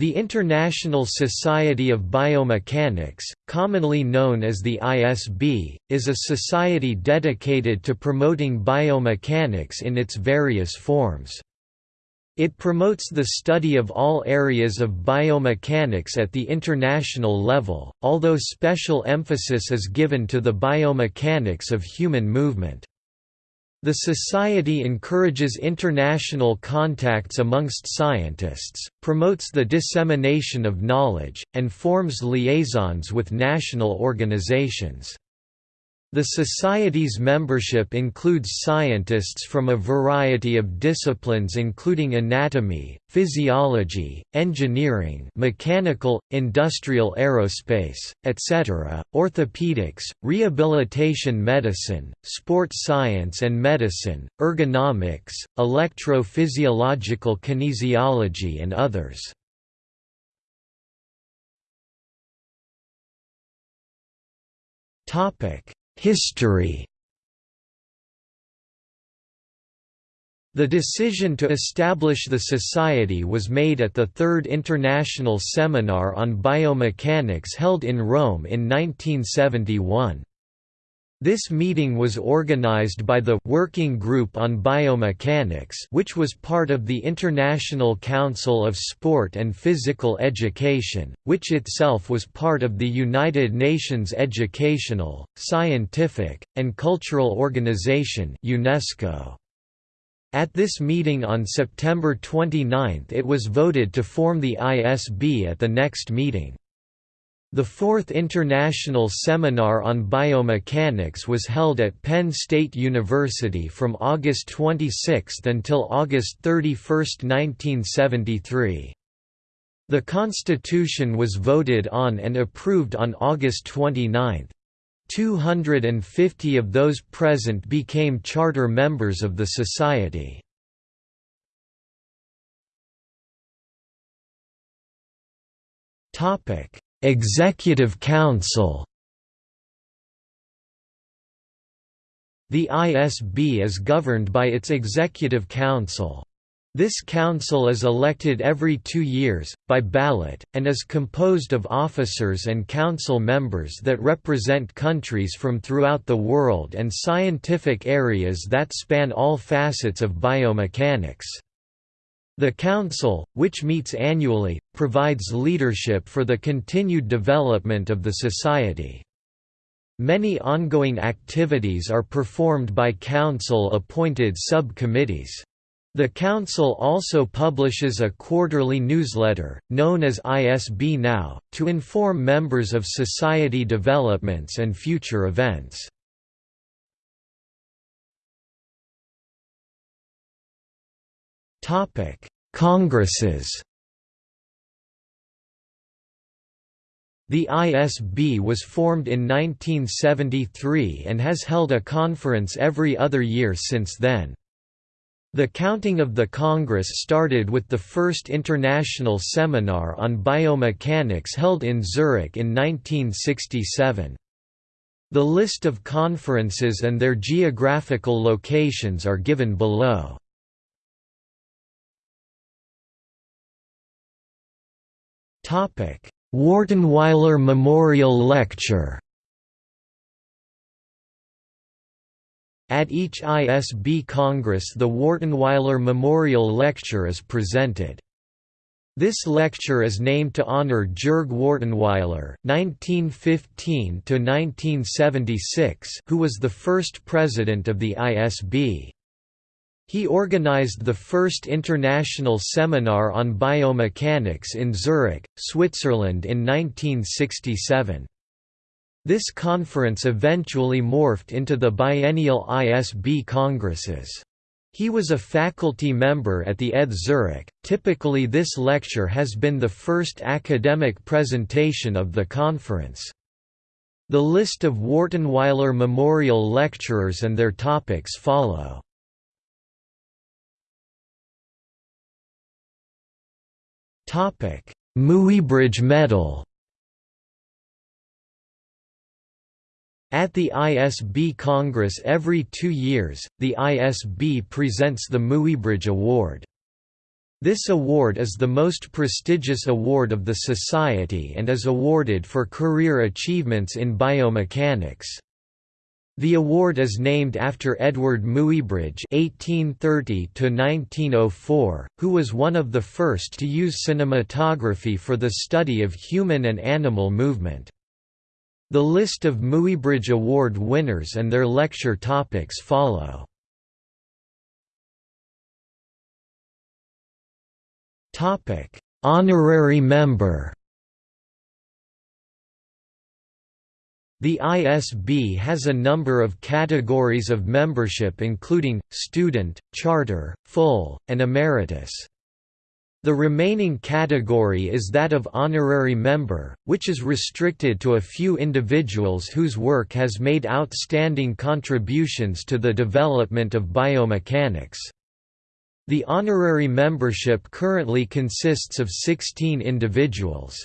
The International Society of Biomechanics, commonly known as the ISB, is a society dedicated to promoting biomechanics in its various forms. It promotes the study of all areas of biomechanics at the international level, although special emphasis is given to the biomechanics of human movement. The Society encourages international contacts amongst scientists, promotes the dissemination of knowledge, and forms liaisons with national organizations. The Society's membership includes scientists from a variety of disciplines including anatomy, physiology, engineering mechanical, industrial aerospace, etc., orthopedics, rehabilitation medicine, sports science and medicine, ergonomics, electrophysiological kinesiology and others. Topic History The decision to establish the society was made at the Third International Seminar on Biomechanics held in Rome in 1971. This meeting was organized by the Working Group on Biomechanics which was part of the International Council of Sport and Physical Education, which itself was part of the United Nations Educational, Scientific, and Cultural Organization UNESCO. At this meeting on September 29 it was voted to form the ISB at the next meeting. The fourth International Seminar on Biomechanics was held at Penn State University from August 26 until August 31, 1973. The Constitution was voted on and approved on August 29. 250 of those present became charter members of the Society. Topic Executive Council The ISB is governed by its Executive Council. This council is elected every two years, by ballot, and is composed of officers and council members that represent countries from throughout the world and scientific areas that span all facets of biomechanics. The Council, which meets annually, provides leadership for the continued development of the Society. Many ongoing activities are performed by Council-appointed sub-committees. The Council also publishes a quarterly newsletter, known as ISB Now, to inform members of society developments and future events. Topic: Congresses. The ISB was formed in 1973 and has held a conference every other year since then. The counting of the Congress started with the first international seminar on biomechanics held in Zurich in 1967. The list of conferences and their geographical locations are given below. Wartenweiler Memorial Lecture At each ISB Congress the Wartenweiler Memorial Lecture is presented. This lecture is named to honor Jürg Wartenweiler (1915–1976), who was the first president of the ISB. He organized the first international seminar on biomechanics in Zurich, Switzerland in 1967. This conference eventually morphed into the biennial ISB congresses. He was a faculty member at the ETH Zurich. Typically, this lecture has been the first academic presentation of the conference. The list of Wartenweiler Memorial lecturers and their topics follow. Muybridge Medal At the ISB Congress every two years, the ISB presents the Muybridge Award. This award is the most prestigious award of the Society and is awarded for career achievements in biomechanics. The award is named after Eadweard Muybridge (1830–1904), who was one of the first to use cinematography for the study of human and animal movement. The list of Muybridge Award winners and their lecture topics follow. Topic: Honorary member. The ISB has a number of categories of membership including, student, charter, full, and emeritus. The remaining category is that of honorary member, which is restricted to a few individuals whose work has made outstanding contributions to the development of biomechanics. The honorary membership currently consists of 16 individuals.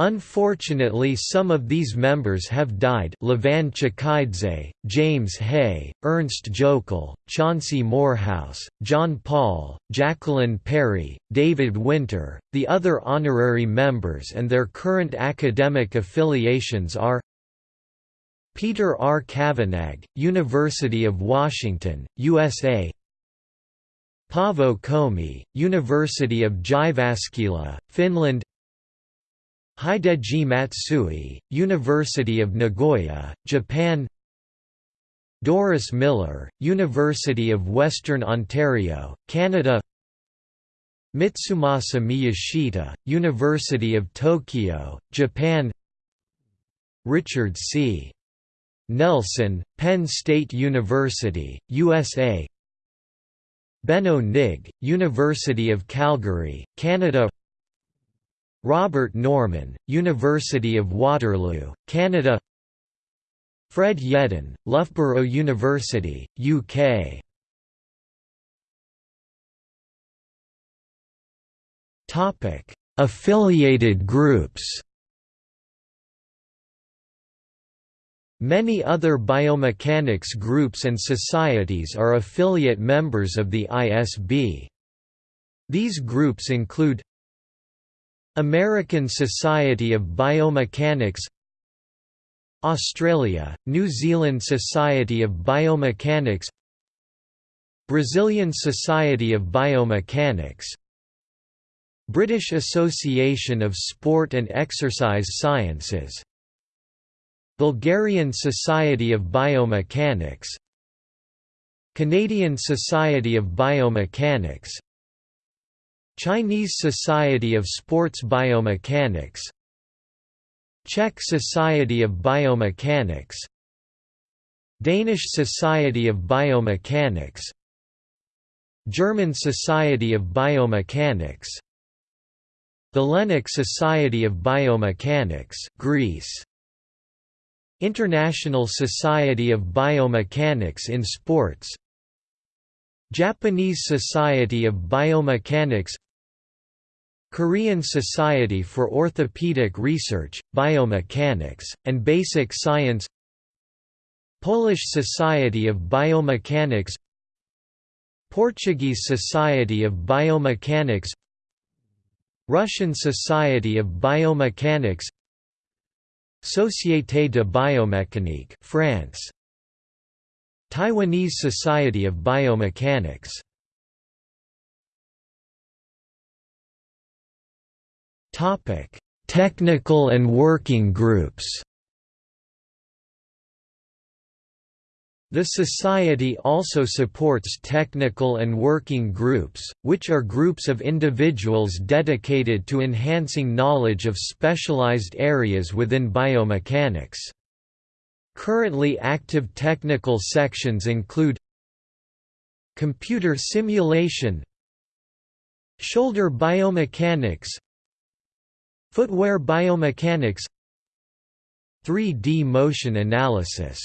Unfortunately some of these members have died Levan Chkhaidze, James Hay, Ernst Jokl, Chauncey Morehouse, John Paul, Jacqueline Perry, David Winter. The other honorary members and their current academic affiliations are Peter R. Cavanagh, University of Washington, USA Paavo Komi, University of Jyväskylä, Finland Hideji Matsui, University of Nagoya, Japan Doris Miller, University of Western Ontario, Canada Mitsumasa Miyashita, University of Tokyo, Japan Richard C. Nelson, Penn State University, USA Benno Nigg, University of Calgary, Canada Robert Norman, University of Waterloo, Canada. Fred Yeadon, Loughborough University, UK Affiliated groups. Many other biomechanics groups and societies are affiliate members of the ISB. These groups include American Society of Biomechanics Australia, New Zealand Society of Biomechanics Brazilian Society of Biomechanics British Association of Sport and Exercise Sciences Bulgarian Society of Biomechanics Canadian Society of Biomechanics Chinese Society of Sports Biomechanics. Czech Society of Biomechanics. Danish Society of Biomechanics. German Society of Biomechanics. Hellenic Society of Biomechanics Greece. International Society of Biomechanics in Sports. Japanese Society of Biomechanics Korean Society for Orthopedic Research, Biomechanics, and Basic Science Polish Society of Biomechanics Portuguese Society of Biomechanics Russian Society of Biomechanics Société de Biomécanique France Taiwanese Society of Biomechanics Topic: Technical and working groups. The Society also supports technical and working groups, which are groups of individuals dedicated to enhancing knowledge of specialized areas within biomechanics. Currently active technical sections include Computer simulation Shoulder biomechanics Footwear biomechanics. 3D motion analysis